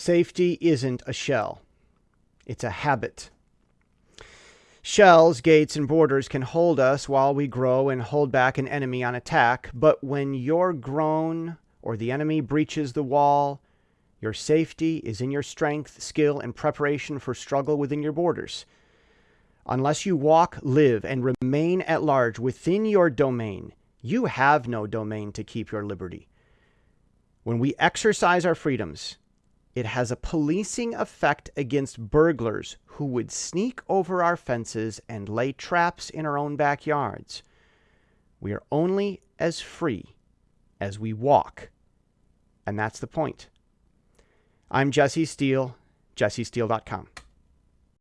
Safety isn't a shell, it's a habit. Shells, gates, and borders can hold us while we grow and hold back an enemy on attack, but when you're grown or the enemy breaches the wall, your safety is in your strength, skill, and preparation for struggle within your borders. Unless you walk, live, and remain at large within your domain, you have no domain to keep your liberty. When we exercise our freedoms, it has a policing effect against burglars who would sneak over our fences and lay traps in our own backyards. We are only as free as we walk. And that's the point. I'm Jesse Steele, jessesteele.com.